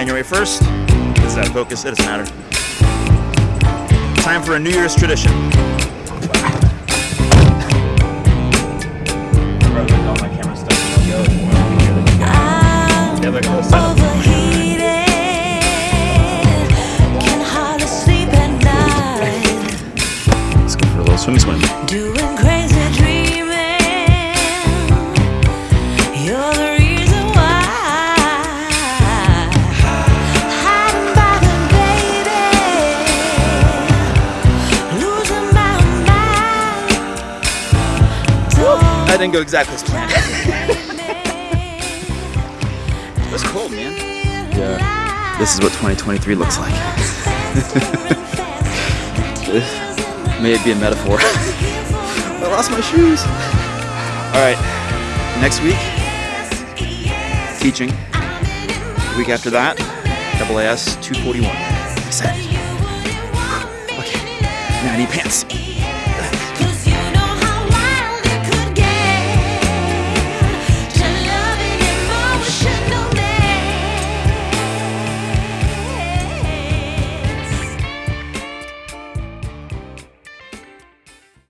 January 1st. This is out of focus, it doesn't matter. Time for a New Year's tradition. Let's go for a little swim swim. That didn't go exactly as planned. It was cold, man. Yeah. This is what 2023 looks like. May it be a metaphor. I lost my shoes. All right, next week, teaching. The week after that, AAS 241. Excited. Okay, now I need pants.